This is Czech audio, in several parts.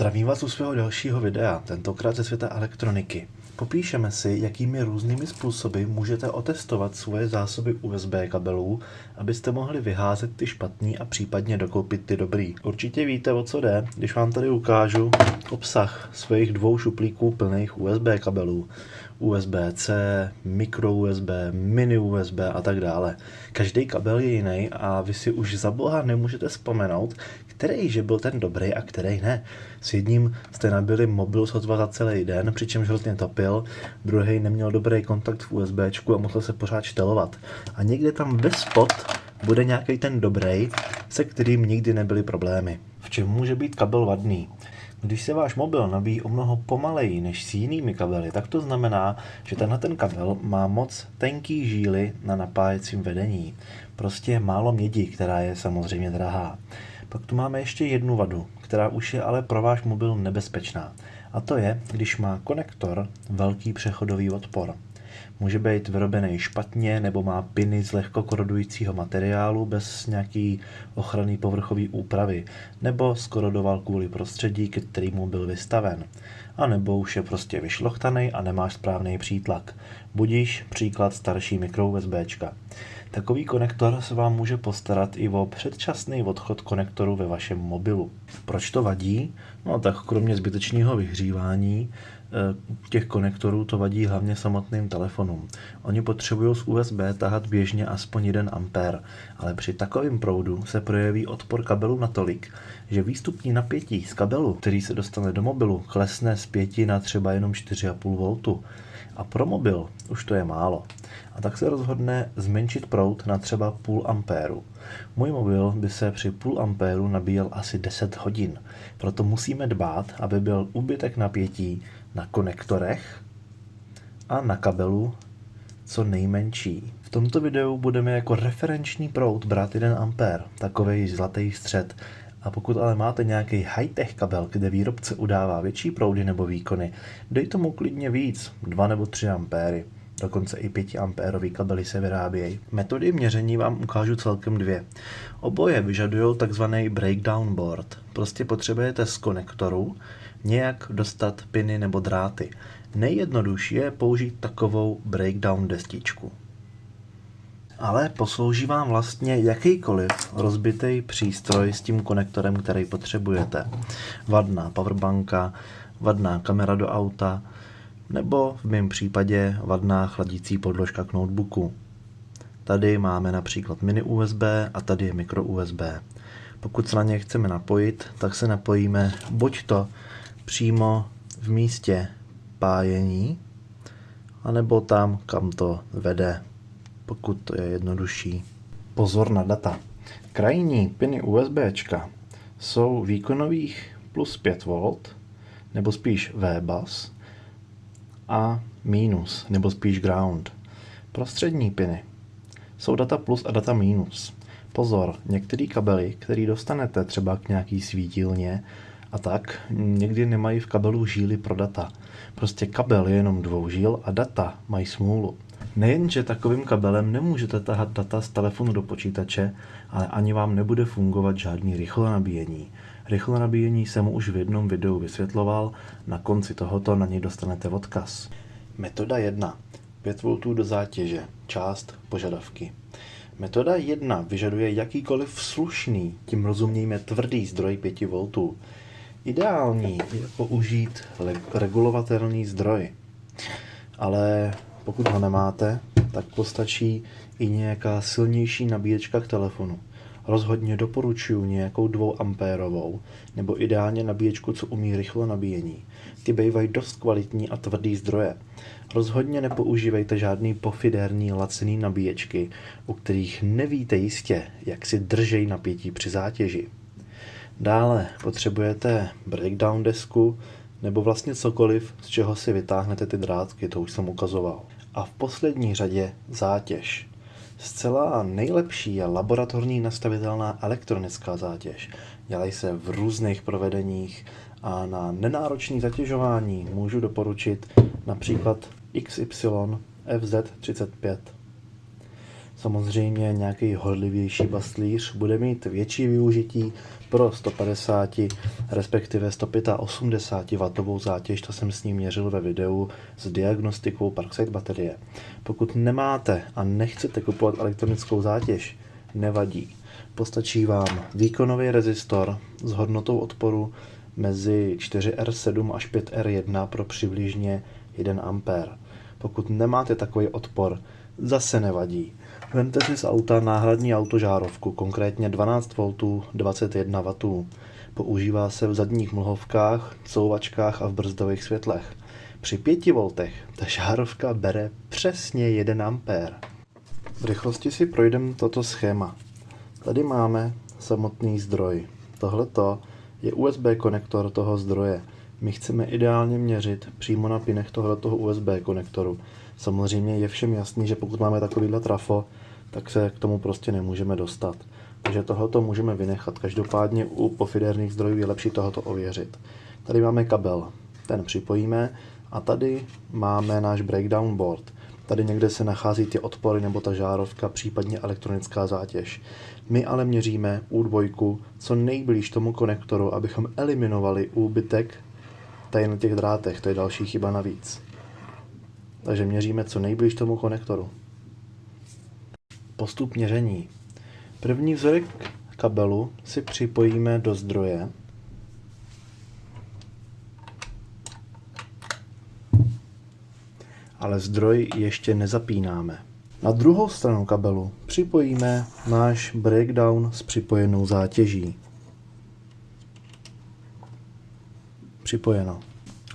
Zdravím vás u svého dalšího videa, tentokrát ze světa elektroniky. Popíšeme si, jakými různými způsoby můžete otestovat svoje zásoby USB kabelů, abyste mohli vyházet ty špatný a případně dokoupit ty dobrý. Určitě víte, o co jde, když vám tady ukážu obsah svých dvou šuplíků plných USB kabelů. USB-C, micro USB, mini USB a tak dále. Každý kabel je jiný a vy si už za boha nemůžete vzpomenout, který že byl ten dobrý a který ne. S jedním jste nabili mobil sotva za celý den, přičemž hrozně topil, druhý neměl dobrý kontakt v USB a musel se pořád štelovat. A někde tam ve spot bude nějaký ten dobrý, se kterým nikdy nebyly problémy. V čem může být kabel vadný? Když se váš mobil nabíjí o mnoho pomaleji než s jinými kabely, tak to znamená, že tenhle ten kabel má moc tenký žíly na napájecím vedení. Prostě málo mědi, která je samozřejmě drahá. Pak tu máme ještě jednu vadu, která už je ale pro váš mobil nebezpečná. A to je, když má konektor velký přechodový odpor. Může být vyrobený špatně nebo má piny z lehko korodujícího materiálu bez nějaký ochranný povrchový úpravy, nebo skorodoval kvůli prostředí, ke kterému byl vystaven. A nebo už je prostě vyšlochtaný a nemáš správný přítlak. Budíš příklad starší mikro USBčka. Takový konektor se vám může postarat i o předčasný odchod konektoru ve vašem mobilu. Proč to vadí? No tak kromě zbytečného vyhřívání těch konektorů to vadí hlavně samotným telefonům. Oni potřebují z USB tahat běžně aspoň 1 A, ale při takovém proudu se projeví odpor kabelu natolik, že výstupní napětí z kabelu, který se dostane do mobilu, klesne z 5 na třeba jenom 4,5 V. A pro mobil už to je málo. A tak se rozhodne zmenšit proud na třeba půl ampéru. Můj mobil by se při půl ampéru nabíjel asi 10 hodin. Proto musíme dbát, aby byl úbytek napětí na konektorech a na kabelu co nejmenší. V tomto videu budeme jako referenční proud brát 1 ampér, takový zlatý střed, a pokud ale máte nějaký high-tech kabel, kde výrobce udává větší proudy nebo výkony, dej tomu klidně víc, 2 nebo 3 ampéry. Dokonce i 5 ampérový kabely se vyrábějí. Metody měření vám ukážu celkem dvě. Oboje vyžadují tzv. breakdown board. Prostě potřebujete z konektoru nějak dostat piny nebo dráty. Nejjednodušší je použít takovou breakdown destičku ale poslouží vám vlastně jakýkoliv rozbitý přístroj s tím konektorem, který potřebujete. Vadná powerbanka, vadná kamera do auta, nebo v mém případě vadná chladící podložka k notebooku. Tady máme například mini USB a tady je micro USB. Pokud se na ně chceme napojit, tak se napojíme buď to přímo v místě pájení, anebo tam, kam to vede pokud to je jednodušší. Pozor na data. Krajní piny USB jsou výkonových plus 5 V, nebo spíš VBus, a minus, nebo spíš ground. Prostřední piny jsou data plus a data minus. Pozor, některé kabely, které dostanete třeba k nějaký svítilně a tak, někdy nemají v kabelu žíly pro data. Prostě kabel je jenom dvou žíl a data mají smůlu. Nejenže takovým kabelem nemůžete tahat data z telefonu do počítače, ale ani vám nebude fungovat žádný rychlé nabíjení. Rychlé nabíjení jsem už v jednom videu vysvětloval, na konci tohoto na něj dostanete odkaz. Metoda 1. 5 V do zátěže. Část požadavky. Metoda 1 vyžaduje jakýkoliv slušný, tím rozumějme tvrdý zdroj 5 V. Ideální je použít regulovatelný zdroj. Ale pokud ho nemáte, tak postačí i nějaká silnější nabíječka k telefonu. Rozhodně doporučuji nějakou 2 ampérovou, nebo ideálně nabíječku, co umí rychlo nabíjení. Ty bývají dost kvalitní a tvrdý zdroje. Rozhodně nepoužívejte žádný pofidérní lacený nabíječky, u kterých nevíte jistě, jak si držej napětí při zátěži. Dále potřebujete breakdown desku, nebo vlastně cokoliv, z čeho si vytáhnete ty drátky, to už jsem ukazoval. A v poslední řadě zátěž. Zcela nejlepší je laboratorní nastavitelná elektronická zátěž. Dělají se v různých provedeních a na nenáročné zatěžování můžu doporučit například XY FZ35. Samozřejmě nějaký horlivější bastlíř bude mít větší využití pro 150, respektive 185 W zátěž, to jsem s ním měřil ve videu s diagnostikou Parkside baterie. Pokud nemáte a nechcete kupovat elektronickou zátěž, nevadí. Postačí vám výkonový rezistor s hodnotou odporu mezi 4R7 až 5R1 pro přibližně 1 A. Pokud nemáte takový odpor, zase nevadí. Vemte si z auta náhradní autožárovku, konkrétně 12 V 21 W. Používá se v zadních mlhovkách, couvačkách a v brzdových světlech. Při 5 V ta žárovka bere přesně 1 A. V rychlosti si projdeme toto schéma. Tady máme samotný zdroj. Tohleto je USB konektor toho zdroje. My chceme ideálně měřit přímo na pinech tohoto USB konektoru. Samozřejmě je všem jasný, že pokud máme takovýhle trafo, tak se k tomu prostě nemůžeme dostat. Takže tohoto můžeme vynechat. Každopádně u pofiderných zdrojů je lepší tohoto ověřit. Tady máme kabel, ten připojíme a tady máme náš breakdown board. Tady někde se nachází ty odpory nebo ta žárovka, případně elektronická zátěž. My ale měříme U2 co nejblíž tomu konektoru, abychom eliminovali úbytek tady na těch drátech. To je další chyba navíc. Takže měříme co nejblíž tomu konektoru. Postup měření. První vzorek kabelu si připojíme do zdroje. Ale zdroj ještě nezapínáme. Na druhou stranu kabelu připojíme náš breakdown s připojenou zátěží. Připojeno.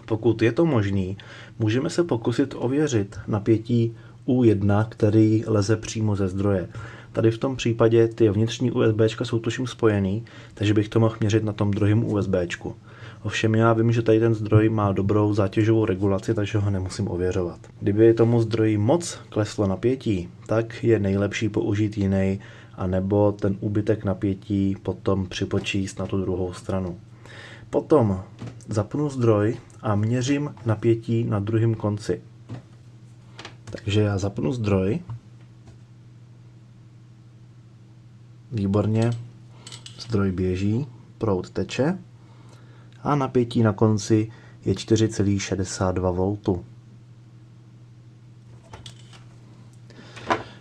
Pokud je to možný, můžeme se pokusit ověřit napětí U1, který leze přímo ze zdroje. Tady v tom případě ty vnitřní USB jsou tuším spojený, takže bych to mohl měřit na tom druhém USB. Ovšem já vím, že tady ten zdroj má dobrou zátěžovou regulaci, takže ho nemusím ověřovat. Kdyby tomu zdroji moc kleslo napětí, tak je nejlepší použít jiný, anebo ten úbytek napětí potom připočíst na tu druhou stranu. Potom zapnu zdroj a měřím napětí na druhém konci. Takže já zapnu zdroj. Výborně. Zdroj běží, proud teče a napětí na konci je 4,62 V.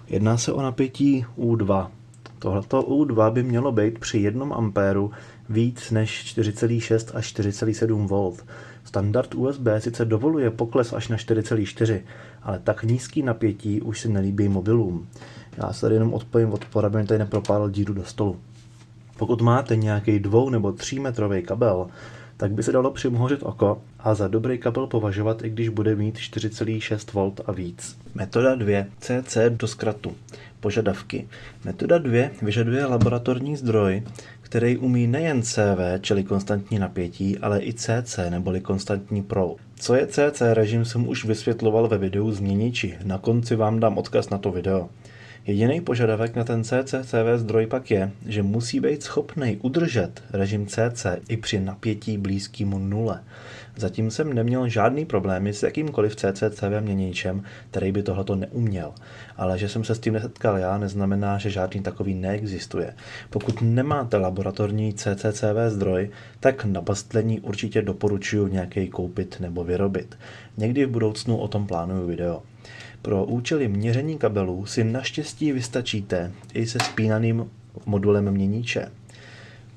Jedná se o napětí U2. Tohleto U2 by mělo být při 1 A víc než 4,6 až 4,7 V. Standard USB sice dovoluje pokles až na 4,4, ale tak nízký napětí už si nelíbí mobilům. Já se tady jenom odpojím odpor, aby mi tady nepropálil díru do stolu. Pokud máte nějaký dvou nebo tří metrový kabel, tak by se dalo přimhořit oko a za dobrý kabel považovat, i když bude mít 4,6 V a víc. Metoda 2. CC do zkratu. Požadavky. Metoda 2 vyžaduje laboratorní zdroj, který umí nejen CV, čili konstantní napětí, ale i CC, neboli konstantní proud. Co je CC režim, jsem už vysvětloval ve videu Změniči. Na konci vám dám odkaz na to video. Jediný požadavek na ten CCCV zdroj pak je, že musí být schopný udržet režim CC i při napětí blízkému nule. Zatím jsem neměl žádný problémy s jakýmkoliv CCCV měničem, který by tohleto neuměl. Ale že jsem se s tím nesetkal já, neznamená, že žádný takový neexistuje. Pokud nemáte laboratorní CCCV zdroj, tak na bastlení určitě doporučuji nějaký koupit nebo vyrobit. Někdy v budoucnu o tom plánuju video. Pro účely měření kabelů si naštěstí vystačíte i se spínaným modulem měníče,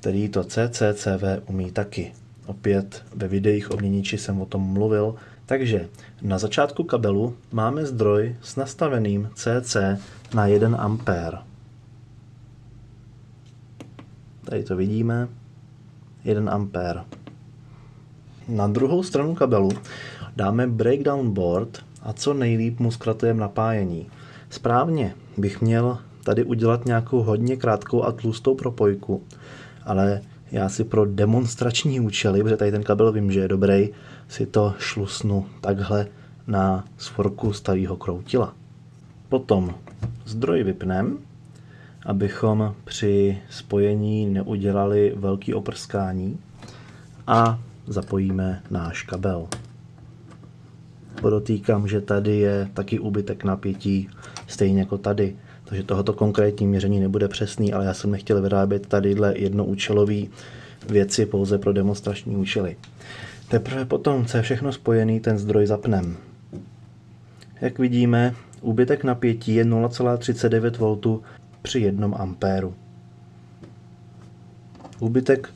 který to CCCV umí taky. Opět ve videích o měníči jsem o tom mluvil, takže na začátku kabelu máme zdroj s nastaveným CC na 1 A. Tady to vidíme, 1 A. Na druhou stranu kabelu dáme breakdown board a co nejlíp mu zkratujeme napájení. Správně bych měl tady udělat nějakou hodně krátkou a tlustou propojku, ale já si pro demonstrační účely, protože tady ten kabel vím, že je dobrý, si to šlusnu takhle na svorku starého kroutila. Potom zdroj vypnem, abychom při spojení neudělali velký oprskání a zapojíme náš kabel. Podotýkám, že tady je taky úbytek napětí, stejně jako tady. takže tohoto konkrétní měření nebude přesný, ale já jsem nechtěl vyrábět tadyhle jednoúčelový věci pouze pro demonstrační účely. Teprve potom, co je všechno spojený, ten zdroj zapnem. Jak vidíme, úbytek napětí je 0,39 V při 1 ampéru. Úbytek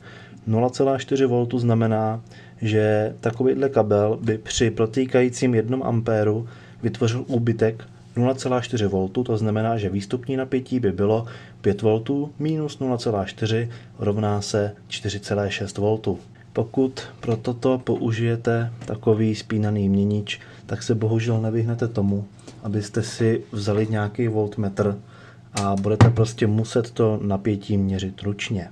0,4 V znamená, že takovýhle kabel by při protýkajícím 1 ampéru vytvořil úbytek 0,4 V, to znamená, že výstupní napětí by bylo 5 V minus 0,4 rovná se 4,6 V. Pokud pro toto použijete takový spínaný měnič, tak se bohužel nevyhnete tomu, abyste si vzali nějaký voltmetr a budete prostě muset to napětí měřit ručně.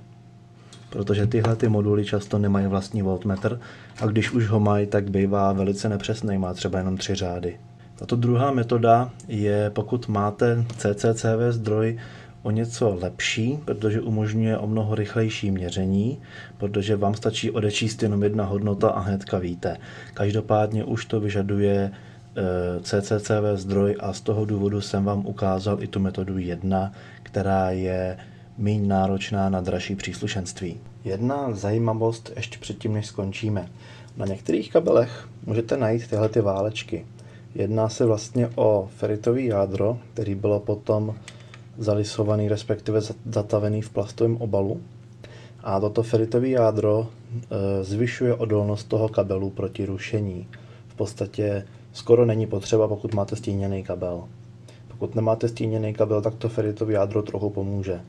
Protože tyhle ty moduly často nemají vlastní voltmetr a když už ho mají, tak bývá velice nepřesný, má třeba jenom tři řády. Tato druhá metoda je, pokud máte CCCV zdroj o něco lepší, protože umožňuje o mnoho rychlejší měření, protože vám stačí odečíst jenom jedna hodnota a hnedka víte. Každopádně už to vyžaduje eh, CCCV zdroj a z toho důvodu jsem vám ukázal i tu metodu 1, která je méně náročná na dražší příslušenství. Jedna zajímavost ještě předtím, než skončíme. Na některých kabelech můžete najít tyhle ty válečky. Jedná se vlastně o feritový jádro, který bylo potom zalisovaný, respektive zatavený v plastovém obalu. A toto feritové jádro e, zvyšuje odolnost toho kabelu proti rušení. V podstatě skoro není potřeba, pokud máte stíněný kabel. Pokud nemáte stíněný kabel, tak to feritové jádro trochu pomůže.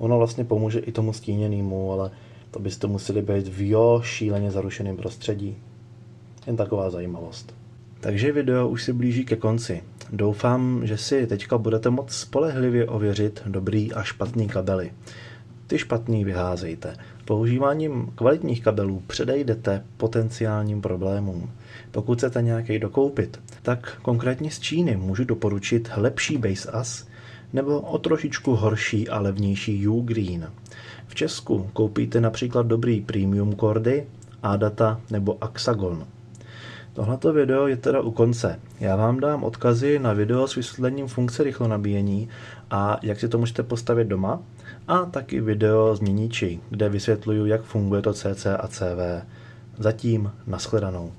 Ono vlastně pomůže i tomu stíněnému, ale to byste museli být v jo šíleně zarušeném prostředí. Jen taková zajímavost. Takže video už se blíží ke konci. Doufám, že si teďka budete moct spolehlivě ověřit dobrý a špatný kabely. Ty špatný vyházejte. Používáním kvalitních kabelů předejdete potenciálním problémům. Pokud chcete nějaký dokoupit, tak konkrétně z Číny můžu doporučit lepší Base As nebo o trošičku horší a levnější U-Green. V Česku koupíte například dobrý premium kordy, Adata nebo Axagon. Tohleto video je teda u konce. Já vám dám odkazy na video s vysvětlením funkce rychlonabíjení a jak si to můžete postavit doma a taky video z měniči, kde vysvětluju, jak funguje to CC a CV. Zatím nashledanou.